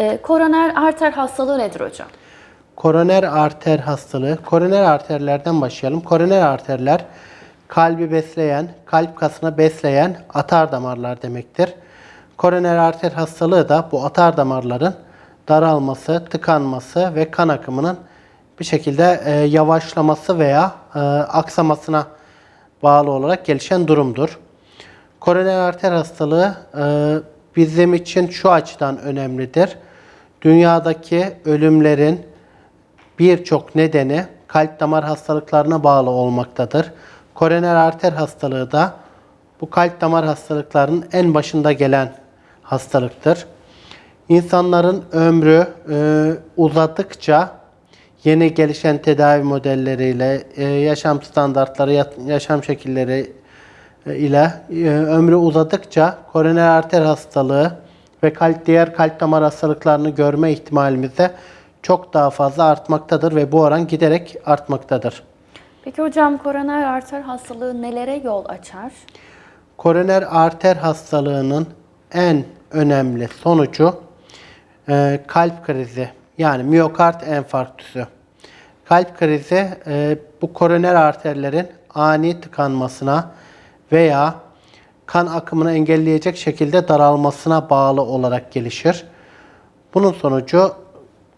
Ee, koroner arter hastalığı nedir hocam? Koroner arter hastalığı. Koroner arterlerden başlayalım. Koroner arterler kalbi besleyen, kalp kasını besleyen atar damarlar demektir. Koroner arter hastalığı da bu atar damarların daralması, tıkanması ve kan akımının bir şekilde e, yavaşlaması veya e, aksamasına bağlı olarak gelişen durumdur. Koroner arter hastalığı e, bizim için şu açıdan önemlidir. Dünyadaki ölümlerin birçok nedeni kalp damar hastalıklarına bağlı olmaktadır. Koroner arter hastalığı da bu kalp damar hastalıklarının en başında gelen hastalıktır. İnsanların ömrü e, uzadıkça yeni gelişen tedavi modelleriyle, e, yaşam standartları, yaşam şekilleri e, ile e, ömrü uzadıkça koroner arter hastalığı ve kalp diğer kalp damar hastalıklarını görme ihtimalimiz de çok daha fazla artmaktadır ve bu oran giderek artmaktadır. Peki hocam koroner arter hastalığı nelere yol açar? Koroner arter hastalığının en önemli sonucu e, kalp krizi yani miyokard enfarktüsü. Kalp krizi e, bu koroner arterlerin ani tıkanmasına veya kan akımını engelleyecek şekilde daralmasına bağlı olarak gelişir. Bunun sonucu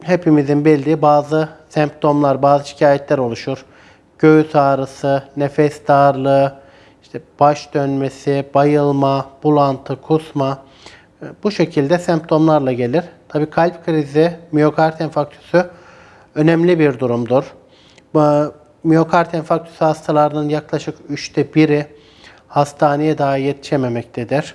hepimizin bildiği bazı semptomlar, bazı şikayetler oluşur. Göğüs ağrısı, nefes darlığı, işte baş dönmesi, bayılma, bulantı, kusma e, bu şekilde semptomlarla gelir. Tabii kalp krizi, miyokard enfarktüsü önemli bir durumdur. Bu miyokard enfarktüsü hastalarının yaklaşık üçte biri hastaneye daha yetişememektedir.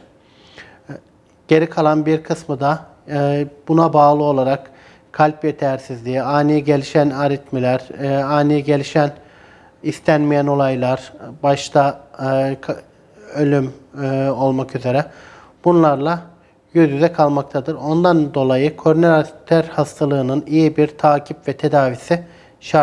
Geri kalan bir kısmı da e, buna bağlı olarak kalp yetersizliği, ani gelişen aritmiler, e, ani gelişen istenmeyen olaylar, başta e, ölüm olmak üzere bunlarla yüz yüze kalmaktadır. Ondan dolayı koroner arter hastalığının iyi bir takip ve tedavisi